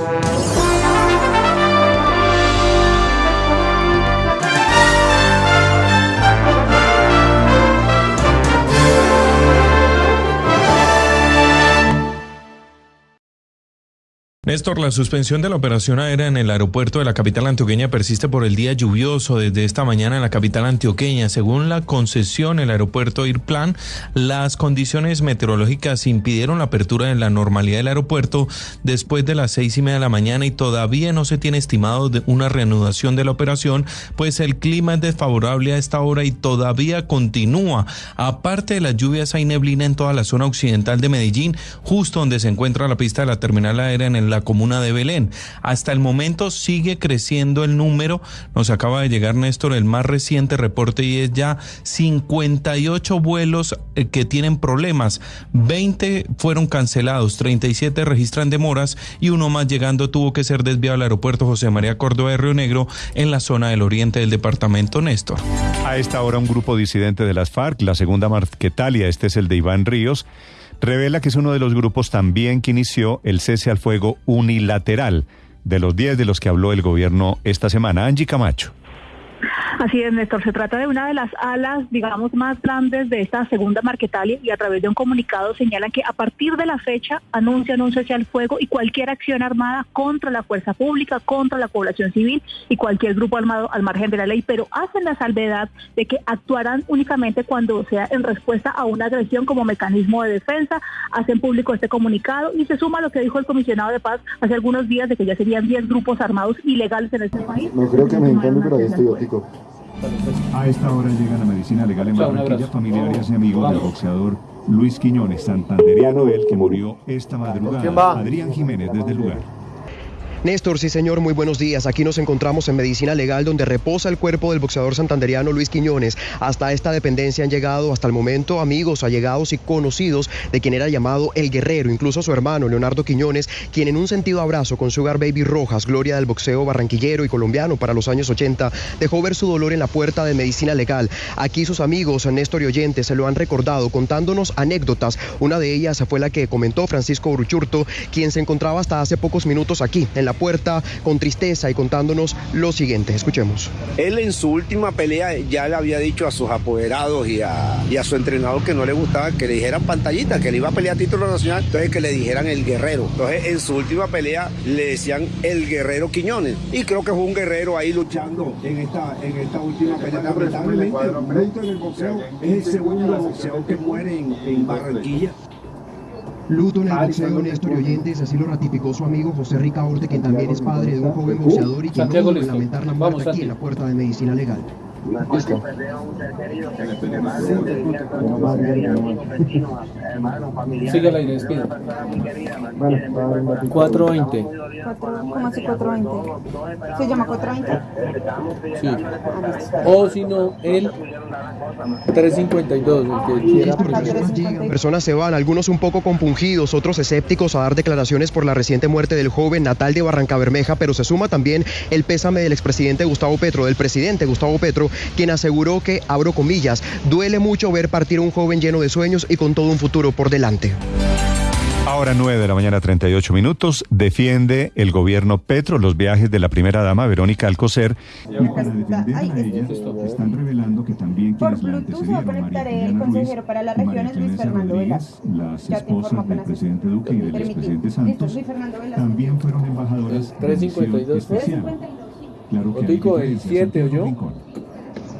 Thank you. Néstor, la suspensión de la operación aérea en el aeropuerto de la capital antioqueña persiste por el día lluvioso desde esta mañana en la capital antioqueña. Según la concesión, el aeropuerto Irplan, las condiciones meteorológicas impidieron la apertura de la normalidad del aeropuerto después de las seis y media de la mañana y todavía no se tiene estimado una reanudación de la operación, pues el clima es desfavorable a esta hora y todavía continúa. Aparte de las lluvias, hay neblina en toda la zona occidental de Medellín, justo donde se encuentra la pista de la terminal aérea en el comuna de Belén. Hasta el momento sigue creciendo el número. Nos acaba de llegar, Néstor, el más reciente reporte y es ya 58 vuelos eh, que tienen problemas. 20 fueron cancelados, 37 registran demoras y uno más llegando tuvo que ser desviado al aeropuerto José María Córdoba de Río Negro en la zona del oriente del departamento, Néstor. A esta hora un grupo disidente de las FARC, la segunda Marquetalia, este es el de Iván Ríos, revela que es uno de los grupos también que inició el cese al fuego unilateral de los 10 de los que habló el gobierno esta semana. Angie Camacho. Así es, Néstor. Se trata de una de las alas, digamos, más grandes de esta segunda Marquetalia y a través de un comunicado señalan que a partir de la fecha anuncian un cese al fuego y cualquier acción armada contra la fuerza pública, contra la población civil y cualquier grupo armado al margen de la ley, pero hacen la salvedad de que actuarán únicamente cuando sea en respuesta a una agresión como mecanismo de defensa. Hacen público este comunicado y se suma a lo que dijo el comisionado de paz hace algunos días de que ya serían 10 grupos armados ilegales en este país. No creo que me entiendan, pero estoy a esta hora llega la medicina legal en Barranquilla, familiares y amigos del boxeador Luis Quiñones, santanderiano él, que murió esta madrugada. Adrián Jiménez desde el lugar. Néstor, sí señor, muy buenos días. Aquí nos encontramos en Medicina Legal donde reposa el cuerpo del boxeador santanderiano Luis Quiñones. Hasta esta dependencia han llegado hasta el momento amigos, allegados y conocidos de quien era llamado El Guerrero, incluso su hermano Leonardo Quiñones, quien en un sentido abrazo con Sugar Baby Rojas, gloria del boxeo barranquillero y colombiano para los años 80, dejó ver su dolor en la puerta de Medicina Legal. Aquí sus amigos, Néstor y oyentes, se lo han recordado contándonos anécdotas. Una de ellas fue la que comentó Francisco Bruchurto, quien se encontraba hasta hace pocos minutos aquí, en la puerta con tristeza y contándonos lo siguiente. Escuchemos. Él en su última pelea ya le había dicho a sus apoderados y a, y a su entrenador que no le gustaba que le dijeran pantallita, que le iba a pelear a título nacional, entonces que le dijeran el guerrero. Entonces en su última pelea le decían el guerrero Quiñones. Y creo que fue un guerrero ahí luchando en esta, en esta última pelea. Lamentablemente, en el boxeo es el segundo boxeador que muere en, en Barranquilla. Luto en el boxeo, Néstor y oyentes, así lo ratificó su amigo José Ricaurte, quien también es padre de un joven boxeador y quien no pudo lamentar la muerte aquí en la puerta de medicina legal. Listo. Sigue la despida. 420. ¿Cómo así 420? ¿Se llama 420? Sí. O si no, el 352, el que quiera Personas se van, algunos un poco compungidos, otros escépticos a dar declaraciones por la reciente muerte del joven natal de Barranca Bermeja, pero se suma también el pésame del expresidente Gustavo Petro, del presidente Gustavo Petro, quien aseguró que, abro comillas, duele mucho ver partir a un joven lleno de sueños y con todo un futuro por delante. Ahora 9 de la mañana 38 minutos, defiende el gobierno Petro los viajes de la primera dama Verónica Alcocer. Y para defender a ella, están revelando que también quienes la antecedieron, María Juliana Ruiz, para las regiones, Luis Fernando Rodríguez, las esposas del presidente Duque y del expresidente Santos, también fueron embajadoras de la especial. Claro que el 7 o yo.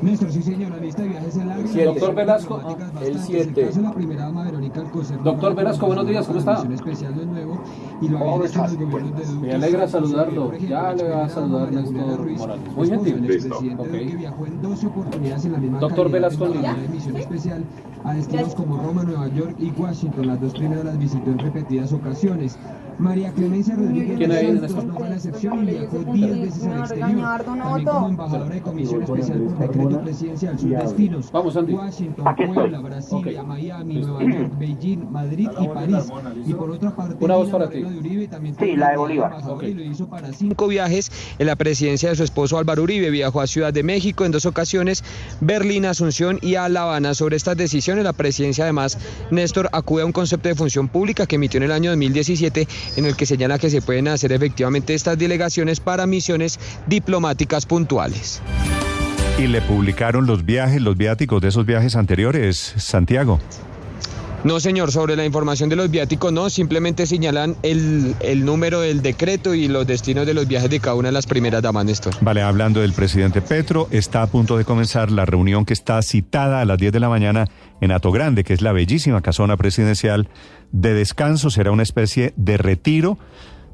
Néstor, sí señor, la lista de viajes es larga. Sí, doctor Velasco, el 7. La primera dama Verónica Alcocer. Doctor Velasco, buenos días, ¿cómo está? especial de nuevo y lo habían hecho los gobiernos de Duque. Me alegra saludarlo. Ya le va a saludar Néstor Morales. Muy gentil. Listo. Okay. viajó en 12 oportunidades en la misma Doctor Velasco, en la emisión especial a destinos como Roma, Nueva York y Washington. Las dos primeras las visitó en repetidas ocasiones. María Clemencia Rodríguez ¿Quién hay en no fue la excepción y viajó 10 veces al exterior. También como embajadora de comisión especial por decreto presidencial, sus destinos. Vamos, Andy. Washington, Puebla, Brasilia, Miami, Nueva York, Beijing, Madrid y París. Y por otra parte, Una voz para ti. de Uribe también Sí, la de Bolívar. y lo hizo para cinco viajes en la presidencia de su esposo Álvaro Uribe. Viajó a Ciudad de México en dos ocasiones, Berlín, Asunción y a La Habana. Sobre estas decisiones, la presidencia además, Néstor acude a un concepto de función pública que emitió en el año 2017 en el que señala que se pueden hacer efectivamente estas delegaciones para misiones diplomáticas puntuales. Y le publicaron los viajes, los viáticos de esos viajes anteriores, Santiago. No, señor, sobre la información de los viáticos no, simplemente señalan el, el número del decreto y los destinos de los viajes de cada una de las primeras damas, Néstor. Vale, hablando del presidente Petro, está a punto de comenzar la reunión que está citada a las 10 de la mañana en Ato Grande, que es la bellísima casona presidencial de descanso. Será una especie de retiro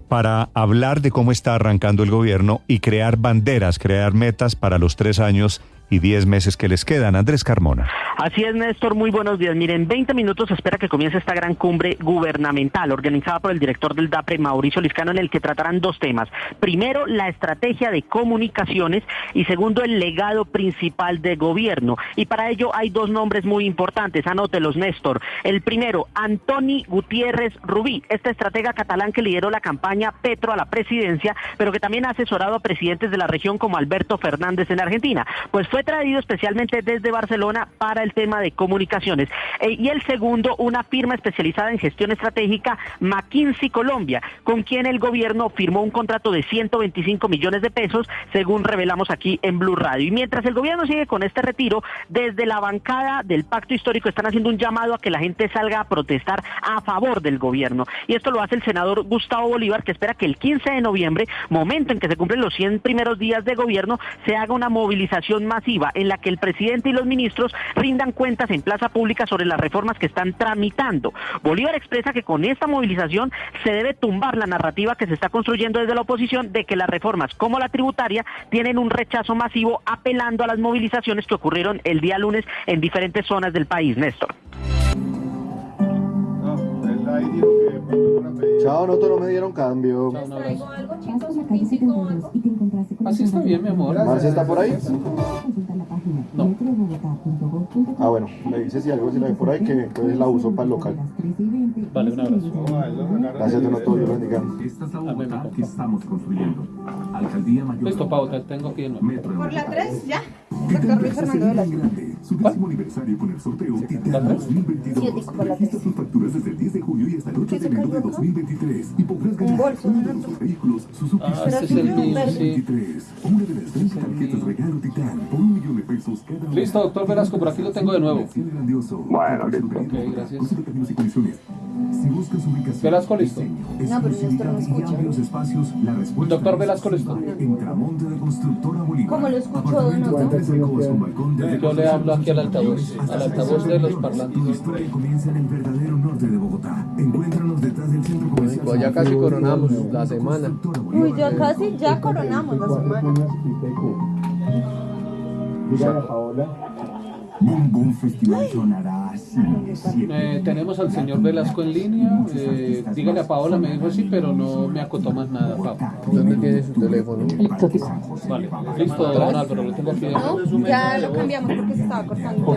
para hablar de cómo está arrancando el gobierno y crear banderas, crear metas para los tres años y 10 meses que les quedan. Andrés Carmona. Así es, Néstor, muy buenos días. Miren, en 20 minutos espera que comience esta gran cumbre gubernamental organizada por el director del DAPRE, Mauricio Liscano, en el que tratarán dos temas. Primero, la estrategia de comunicaciones y segundo, el legado principal de gobierno. Y para ello hay dos nombres muy importantes, anótelos, Néstor. El primero, Antoni Gutiérrez Rubí, este estratega catalán que lideró la campaña Petro a la presidencia, pero que también ha asesorado a presidentes de la región como Alberto Fernández en Argentina. Pues fue traído especialmente desde Barcelona para el tema de comunicaciones. Eh, y el segundo, una firma especializada en gestión estratégica, McKinsey Colombia, con quien el gobierno firmó un contrato de 125 millones de pesos, según revelamos aquí en Blue Radio. Y mientras el gobierno sigue con este retiro, desde la bancada del Pacto Histórico están haciendo un llamado a que la gente salga a protestar a favor del gobierno. Y esto lo hace el senador Gustavo Bolívar, que espera que el 15 de noviembre, momento en que se cumplen los 100 primeros días de gobierno, se haga una movilización masiva en la que el presidente y los ministros rindan cuentas en plaza pública sobre las reformas que están tramitando. Bolívar expresa que con esta movilización se debe tumbar la narrativa que se está construyendo desde la oposición de que las reformas como la tributaria tienen un rechazo masivo apelando a las movilizaciones que ocurrieron el día lunes en diferentes zonas del país, Néstor. Chao, no, no me dieron cambio. Así está bien, mi amor. ¿Marcia está por ahí? No. Ah, bueno, me dice si algo se la ve por ahí que entonces la uso para el local. Vale, un abrazo. Gracias, don Otto, Dios bendiga. Esta es la Bogotá que estamos construyendo. Alcaldía Mayor. Listo, Pauta, tengo aquí de nuevo. Metro de Por la Bogotá. 3, ya. Que Doctor Luis Fernando una Velasco. Su décimo aniversario con el sorteo Titán 2022. Sí, dijo por la Registra tus facturas desde el 10 de julio y hasta el 8 de ¿Qué se enero de cayó acá? 2023 y podrás ganar bolso, uno ¿no? de nuestros vehículos Suzuki Ah, mío, sí. 2023. Una de las 30 tarjetas regalo Titán por un millón de pesos cada una. Listo, doctor Velasco, por aquí lo tengo de nuevo. Bueno, Ok, gracias. Si buscas ubicación, Velasco, listo. diseño, No, pero Néstor exclusividad no y escucha. amplios espacios, la respuesta Doctor Velasco, listo. En Tramonte de Constructora Bolívar. ¿Cómo lo escucho, don Otto? Yo le hablo aquí al altavoz, al altavoz de los 60 parlantes. Tu historia comienza en el verdadero norte de Bogotá. Encuéntranos detrás del centro comercial. Pues ya casi coronamos la semana. Uy, ya casi, ya coronamos la semana. Dígale a Paola. Boom Boom Festival sonará Eh, tenemos al señor Velasco en línea. Eh, dígale a Paola, me dijo sí, pero no me acotó más nada, Pau. ¿Dónde tiene su teléfono? Vale, listo, don Álvaro, lo tengo aquí. No, ya lo cambiamos porque se estaba cortando.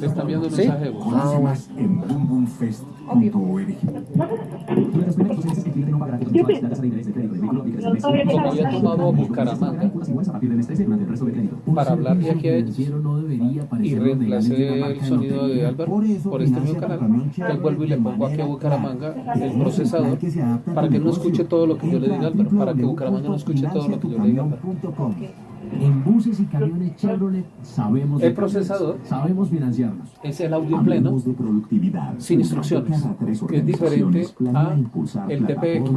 Te está enviando un mensaje de voz. Conoce más en boomboomfest.org. Como había tomado a Bucaramanga para hablar de aquí a ellos y reemplacé el sonido de Álvaro por este nuevo canal, entonces vuelvo y le pongo aquí a Bucaramanga el procesador para que no escuche todo lo que yo le diga Álvaro, para que Bucaramanga no escuche todo lo que yo le diga Álvaro. En buses y camiones Chevrolet sabemos El procesador sabemos financiarnos. es el audio en pleno de productividad. sin instrucciones, que es diferente a el TPX.